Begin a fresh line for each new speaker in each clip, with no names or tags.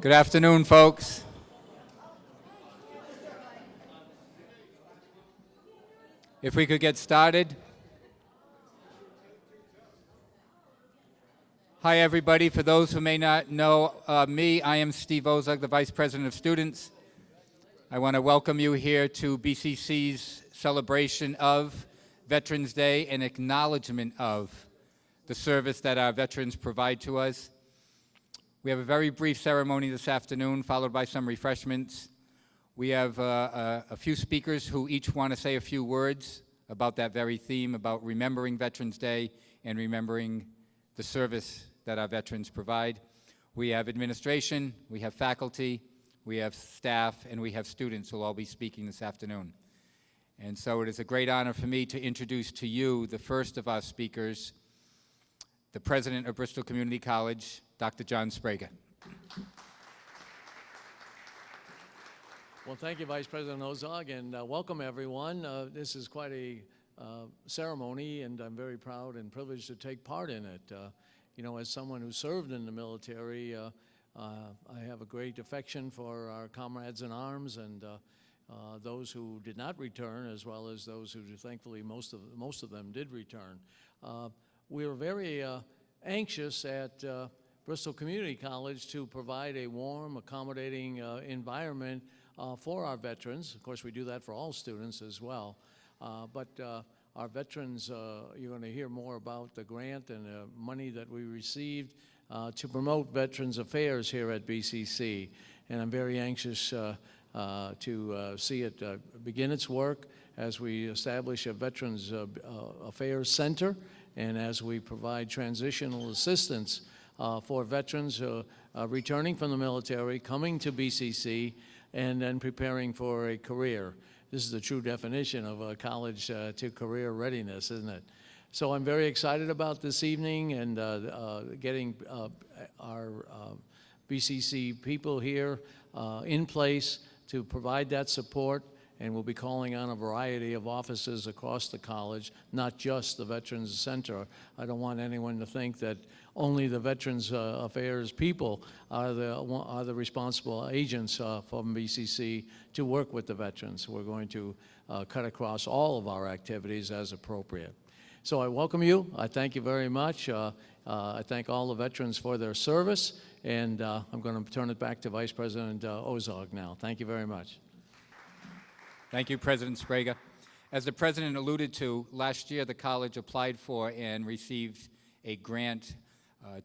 Good afternoon, folks. If we could get started. Hi, everybody. For those who may not know uh, me, I am Steve Ozog, the Vice President of Students. I want to welcome you here to BCC's celebration of Veterans Day and acknowledgement of the service that our veterans provide to us. We have a very brief ceremony this afternoon, followed by some refreshments. We have uh, a, uh, a few speakers who each want to say a few words about that very theme, about remembering Veterans Day and remembering the service that our veterans provide. We have administration, we have faculty, we have staff, and we have students who will all be speaking this afternoon. And so it is a great honor for me to introduce to you the first of our speakers, the president of Bristol Community College, Dr. John Sbrega.
Well, thank you, Vice President Ozog, and uh, welcome everyone. Uh, this is quite a uh, ceremony, and I'm very proud and privileged to take part in it. Uh, you know, as someone who served in the military, uh, uh, I have a great affection for our comrades in arms and those who did not return, as well as those who, thankfully, most of most of them did return. we were very anxious at Bristol Community College to provide a warm, accommodating uh, environment uh, for our veterans. Of course, we do that for all students as well. Uh, but uh, our veterans, uh, you're going to hear more about the grant and the money that we received uh, to promote Veterans Affairs here at BCC. And I'm very anxious to see it begin its work as we establish a Veterans Affairs Center and as we provide transitional assistance for veterans uh, uh, returning from the military, coming to BCC, and then preparing for a career. This is the true definition of a college to career readiness, isn't it? So I'm very excited about this evening and uh, uh, getting uh, our BCC people here in place to provide that support and we'll be calling on a variety of offices across the college, not just the Veterans Center. I don't want anyone to think that only the Veterans uh, Affairs people are the, are the responsible agents uh, from BCC to work with the veterans. We're going to uh, cut across all of our activities as appropriate. So I welcome you. I thank you very much. Uh, uh, I thank all the veterans for their service, and uh, I'm going to turn it back to Vice President Ozog now. Thank you very much.
Thank you, President Sbrega. As the President alluded to, last year the college applied for and received a grant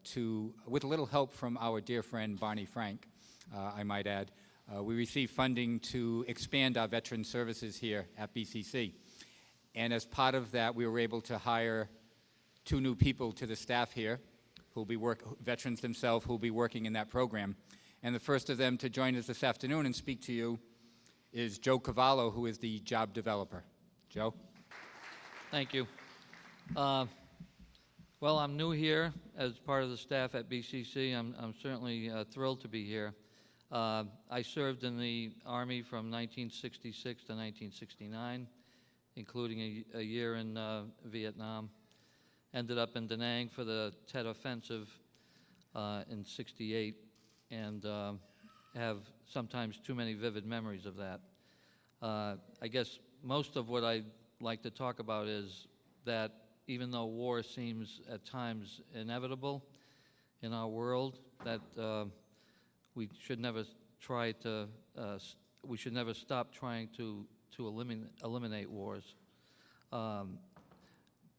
to, with a little help from our dear friend Barney Frank, uh, I might add, uh, we received funding to expand our veteran services here at BCC. And as part of that, we were able to hire two new people to the staff here, who will be work, veterans themselves who will be working in that program. And the first of them to join us this afternoon and speak to you is Joe Cavallo, who is the job developer. Joe?
Thank you. Uh, well, I'm new here as part of the staff at BCC. I'm, I'm certainly uh, thrilled to be here. Uh, I served in the Army from 1966 to 1969, including a, a year in uh, Vietnam. Ended up in Da Nang for the Tet Offensive uh, in 68, and uh, have sometimes too many vivid memories of that. Uh, I guess most of what I'd like to talk about is that even though war seems at times inevitable in our world, that uh, we should never try to, uh, we should never stop trying to, to eliminate, eliminate wars. Um,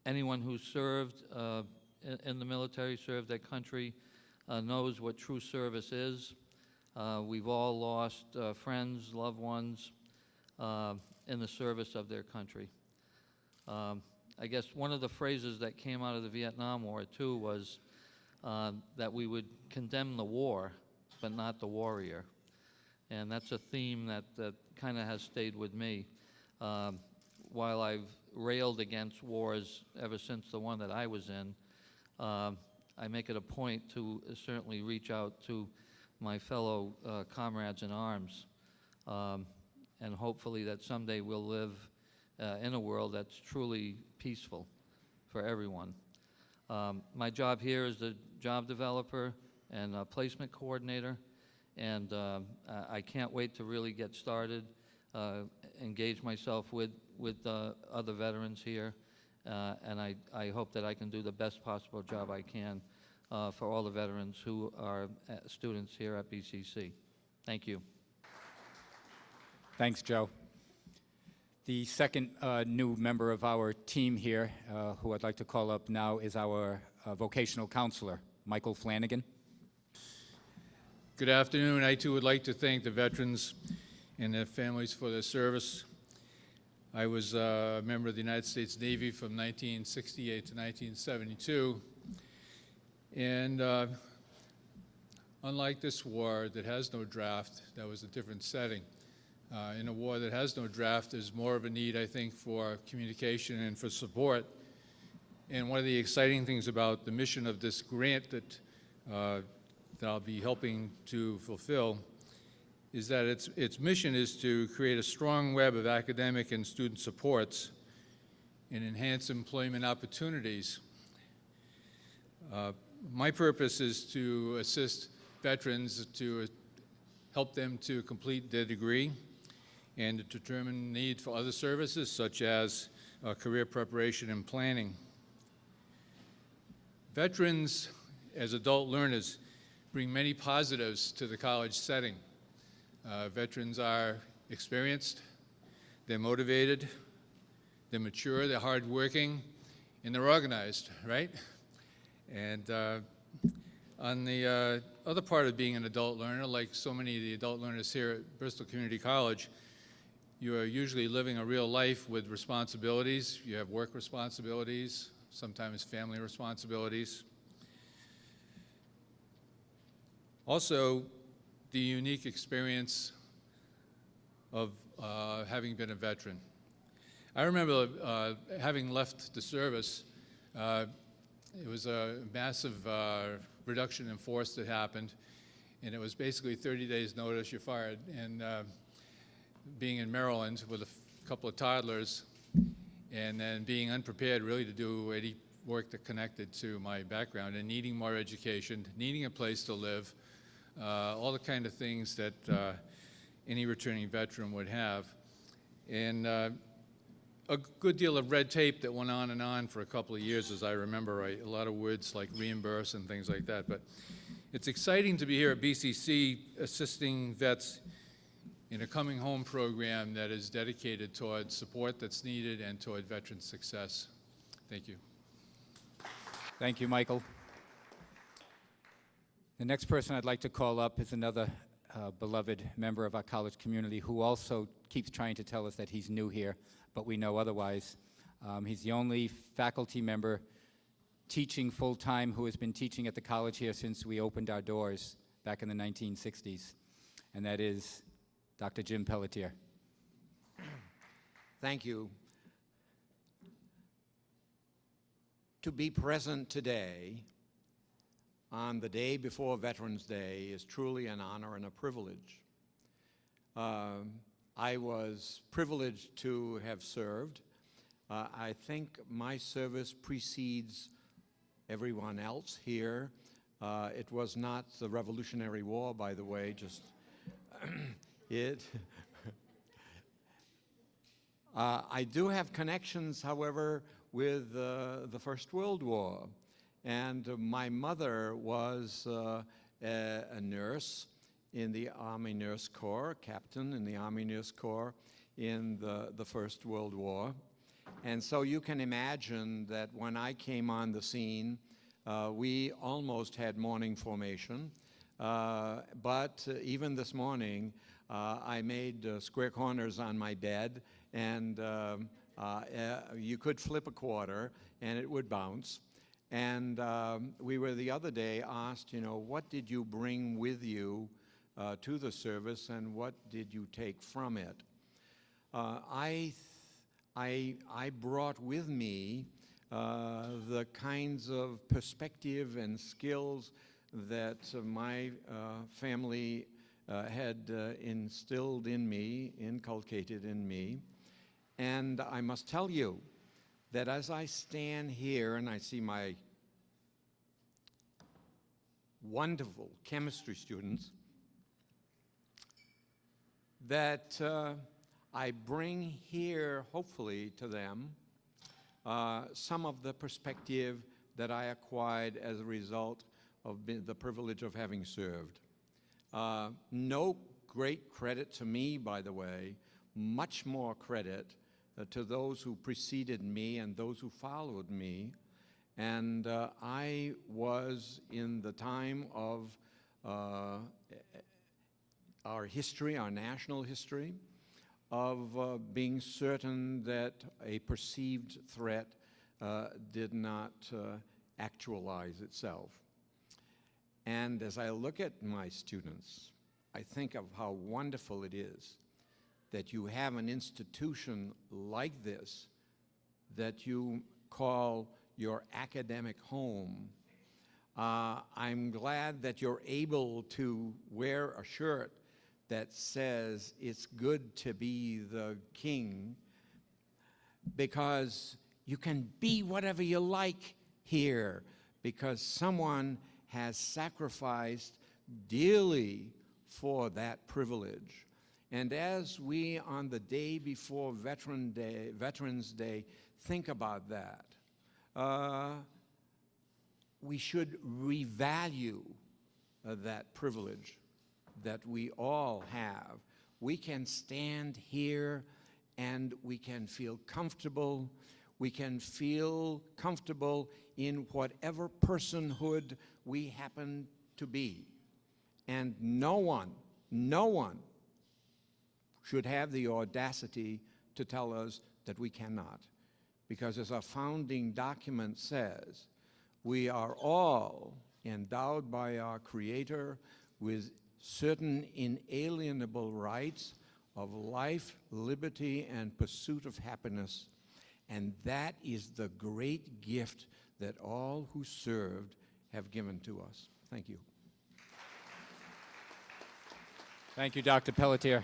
anyone who served uh, in, in, the military, served their country, uh, knows what true service is. Uh, we've all lost uh, friends, loved ones in the service of their country. Um, I guess one of the phrases that came out of the Vietnam War, too, was uh, that we would condemn the war, but not the warrior. And that's a theme that, that kind of has stayed with me. Um, while I've railed against wars ever since the one that I was in, uh, I make it a point to certainly reach out to my fellow uh, comrades in arms, um, and hopefully that someday we'll live uh, in a world that's truly peaceful for everyone. Um, my job here is the job developer and placement coordinator, and um, I can't wait to really get started, uh, engage myself with, with uh, other veterans here, uh, and I, I hope that I can do the best possible job I can uh, for all the veterans who are uh, students here at BCC. Thank you.
Thanks, Joe. The second uh, new member of our team here, uh, who I'd like to call up now, is our uh, vocational counselor, Michael Flanagan.
Good afternoon. I too would like to thank the veterans and their families for their service. I was uh, a member of the United States Navy from 1968 to 1972. And uh, unlike this war that has no draft, that was a different setting. Uh, in a war that has no draft, there's more of a need, I think, for communication and for support. And one of the exciting things about the mission of this grant that, uh, that I'll be helping to fulfill is that its, its mission is to create a strong web of academic and student supports and enhance employment opportunities. Uh, my purpose is to assist veterans to help them to complete their degree and determine need for other services such as uh, career preparation and planning. Veterans, as adult learners, bring many positives to the college setting. Uh, veterans are experienced, they're motivated, they're mature, they're hardworking, and they're organized, right? And uh, on the uh, other part of being an adult learner, like so many of the adult learners here at Bristol Community College, you are usually living a real life with responsibilities. You have work responsibilities, sometimes family responsibilities. Also, the unique experience of uh, having been a veteran. I remember uh, having left the service, uh, it was a massive uh, reduction in force that happened, and it was basically 30 days notice, you're fired. And uh, being in Maryland with a couple of toddlers, and then being unprepared really to do any work that connected to my background, and needing more education, needing a place to live, uh, all the kind of things that uh, any returning veteran would have. And uh, a good deal of red tape that went on and on for a couple of years, as I remember. A lot of words like reimburse and things like that. But it's exciting to be here at BCC assisting vets in a coming home program that is dedicated toward support that's needed and toward veteran success. Thank you.
Thank you, Michael. The next person I'd like to call up is another uh, beloved member of our college community who also keeps trying to tell us that he's new here, but we know otherwise. Um, he's the only faculty member teaching full-time who has been teaching at the college here since we opened our doors back in the 1960s, and that is Dr. Jim Pelletier.
Thank you. To be present today, on the day before Veterans Day, is truly an honor and a privilege. Um, I was privileged to have served. Uh, I think my service precedes everyone else here. Uh, it was not the Revolutionary War, by the way, just it. Uh, I do have connections, however, with uh, the First World War. And my mother was uh, a, a nurse in the Army Nurse Corps, captain in the Army Nurse Corps in the, the First World War. And so you can imagine that when I came on the scene, uh, we almost had morning formation. Uh, but even this morning, I made uh, square corners on my bed, and um, uh, uh, you could flip a quarter, and it would bounce. And um, we were the other day asked, you know, what did you bring with you uh, to the service, and what did you take from it? Uh, I, I, I brought with me uh, the kinds of perspective and skills that uh, my uh, family uh, had uh, instilled in me, inculcated in me. And I must tell you that as I stand here and I see my wonderful chemistry students, that uh, I bring here, hopefully, to them uh, some of the perspective that I acquired as a result of the privilege of having served. Uh, no great credit to me, by the way, much more credit uh, to those who preceded me and those who followed me. And uh, I was in the time of uh, our history, our national history, of uh, being certain that a perceived threat uh, did not actualize itself. And as I look at my students, I think of how wonderful it is that you have an institution like this that you call your academic home. Uh, I'm glad that you're able to wear a shirt that says it's good to be the king because you can be whatever you like here because someone has sacrificed dearly for that privilege. And as we, on the day before Veteran Day, Veterans Day, think about that, uh, we should revalue uh, that privilege that we all have. We can stand here and we can feel comfortable. We can feel comfortable in whatever personhood we happen to be. And no one, no one should have the audacity to tell us that we cannot. Because as our founding document says, we are all endowed by our Creator with certain inalienable rights of life, liberty, and pursuit of happiness. And that is the great gift that all who served have given to us. Thank you.
Thank you, Dr. Pelletier.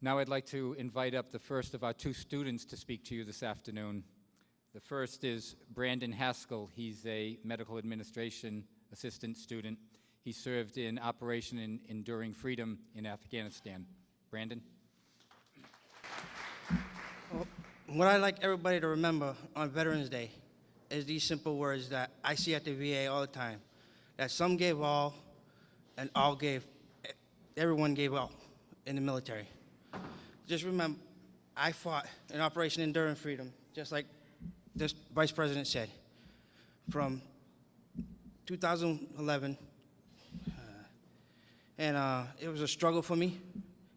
Now I'd like to invite up the first of our two students to speak to you this afternoon. The first is Brandon Haskell. He's a medical administration assistant student. He served in Operation Enduring Freedom in Afghanistan. Brandon?
What I'd like everybody to remember on Veterans Day is these simple words that I see at the VA all the time. That some gave all and all gave, everyone gave all in the military. Just remember, I fought in Operation Enduring Freedom, just like this Vice President said, from 2011. uh, And uh, it was a struggle for me.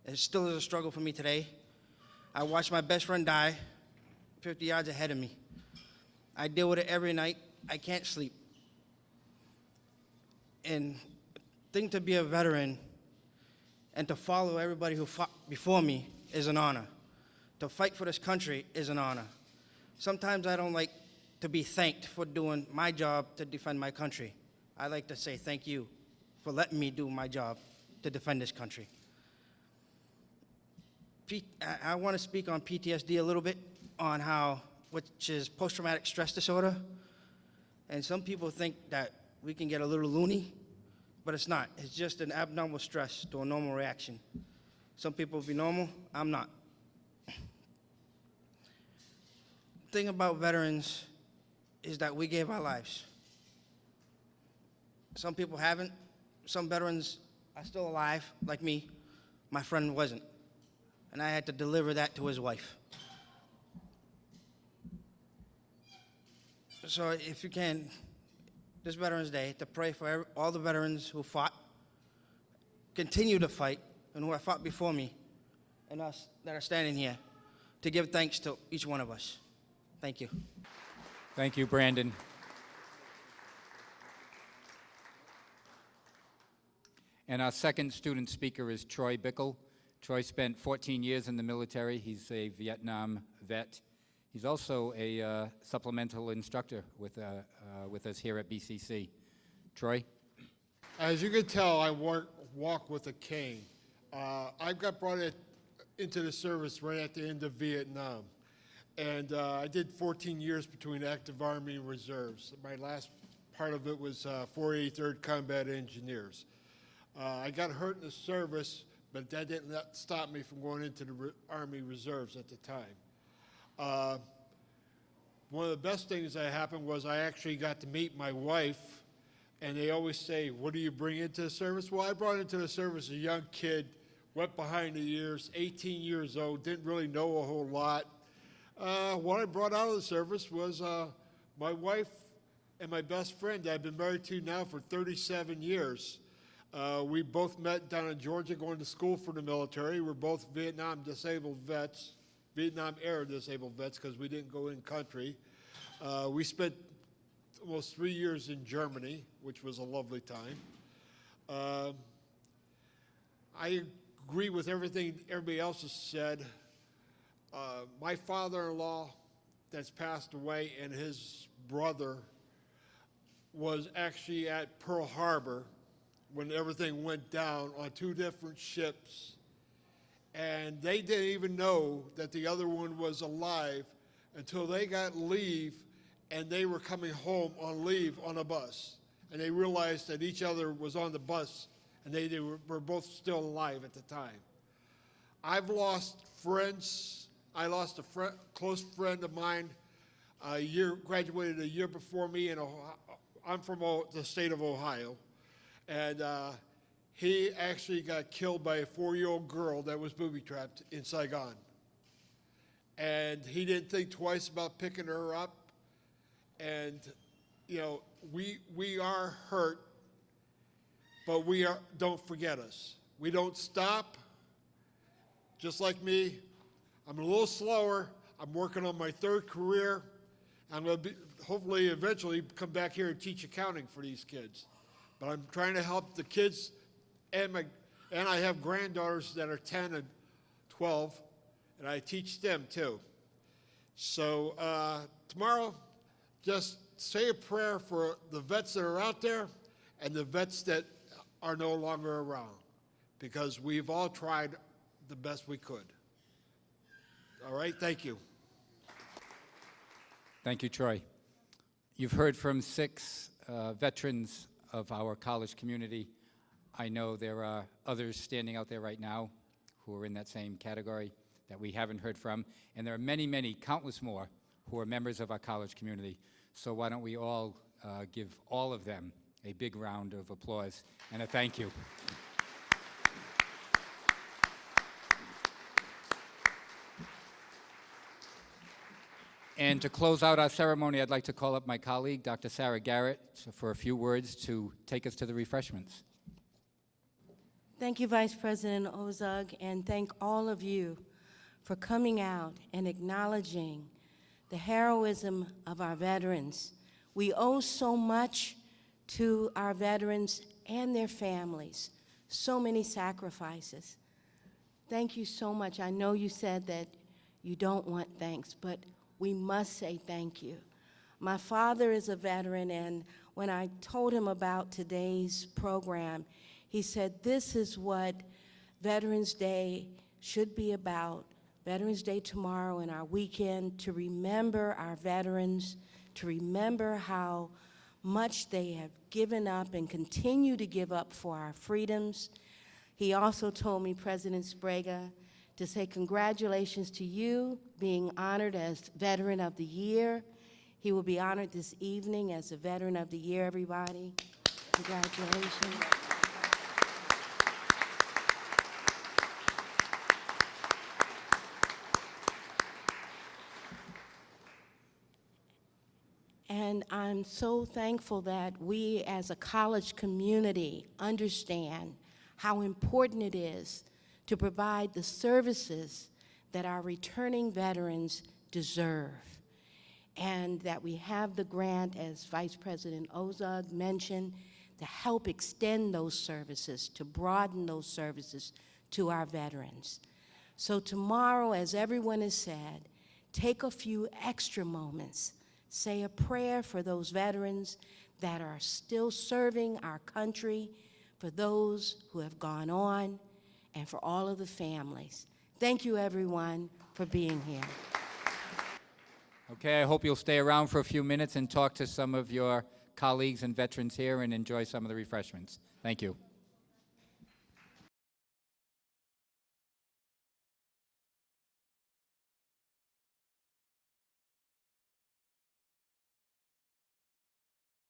It still is a struggle for me today. I watched my best friend die 50 yards ahead of me. I deal with it every night. I can't sleep. And think to be a veteran and to follow everybody who fought before me is an honor. To fight for this country is an honor. Sometimes I don't like to be thanked for doing my job to defend my country. I like to say thank you for letting me do my job to defend this country. P- I, I want to speak on PTSD a little bit, on how, which is post-traumatic stress disorder. And some people think that we can get a little loony, but it's not. It's just an abnormal stress to a normal reaction. Some people be normal, I'm not. thing about veterans is that we gave our lives. Some people haven't. Some veterans are still alive, like me. My friend wasn't and I had to deliver that to his wife. So, if you can, this Veterans Day, to pray for all the veterans who fought, continue to fight, and who have fought before me, and us that are standing here, to give thanks to each one of us. Thank you.
Thank you, Brandon. And our second student speaker is Troy Bickle. Troy spent 14 years in the military. He's a Vietnam vet. He's also a uh, supplemental instructor with, uh, uh, with us here at BCC. Troy?
As you can tell, I walk, walk with a cane. Uh, I got brought in, into the service right at the end of Vietnam. And I did 14 years between active Army and reserves. My last part of it was uh, 483rd Combat Engineers. Uh, I got hurt in the service, but that didn't stop me from going into the Re- Army Reserves at the time. Uh, one of the best things that happened was I actually got to meet my wife, and they always say, "What do you bring into the service?" Well, I brought into the service a young kid, wet behind the ears, 18 years old, didn't really know a whole lot. Uh, what I brought out of the service was uh, my wife and my best friend that I've been married to now for 37 years. Uh, we both met down in Georgia going to school for the military. We're both Vietnam disabled vets, Vietnam era disabled vets because we didn't go in country. Uh, we spent almost three years in Germany, which was a lovely time. Um I agree with everything everybody else has said. Uh, my father-in-law that's passed away and his brother was actually at Pearl Harbor when everything went down on two different ships. And they didn't even know that the other one was alive until they got leave and they were coming home on leave on a bus. And they realized that each other was on the bus and they, they were, were both still alive at the time. I've lost friends. I lost a fri close friend of mine a year, graduated a year before me Ohio. I'm from O- the state of Ohio. And uh, he actually got killed by a four-year-old girl that was booby-trapped in Saigon. And he didn't think twice about picking her up. And, you know, we, we are hurt, but we are, don't forget us. We don't stop. Just like me, I'm a little slower. I'm working on my third career. I'm going to hopefully eventually come back here and teach accounting for these kids. But I'm trying to help the kids and my, and I have granddaughters that are 10 and 12, and I teach them too. So uh, tomorrow, just say a prayer for the vets that are out there and the vets that are no longer around, because we've all tried the best we could. All right, thank you.
Thank you, Troy. You've heard from six uh, veterans of our college community. I know there are others standing out there right now who are in that same category that we haven't heard from, and there are many, many, countless more who are members of our college community. So why don't we all uh, give all of them a big round of applause and a thank you. And to close out our ceremony, I'd like to call up my colleague, Dr. Sarah Garrett, for a few words to take us to the refreshments.
Thank you, Vice President Ozug, and thank all of you for coming out and acknowledging the heroism of our veterans. We owe so much to our veterans and their families, so many sacrifices. Thank you so much. I know you said that you don't want thanks, but we must say thank you. My father is a veteran, and when I told him about today's program, he said, This is what Veterans Day should be about. Veterans Day tomorrow and our weekend to remember our veterans, to remember how much they have given up and continue to give up for our freedoms. He also told me, President Sbrega, to say congratulations to you being honored as Veteran of the Year. He will be honored this evening as a Veteran of the Year, everybody. Congratulations. And I'm so thankful that we as a college community understand how important it is to provide the services that our returning veterans deserve. And that we have the grant, as Vice President Ozug mentioned, to help extend those services, to broaden those services to our veterans. So tomorrow, as everyone has said, take a few extra moments, say a prayer for those veterans that are still serving our country, for those who have gone on, and for all of the families. Thank you, everyone, for being here.
Okay, I hope you'll stay around for a few minutes and talk to some of your colleagues and veterans here and enjoy some of the refreshments. Thank you.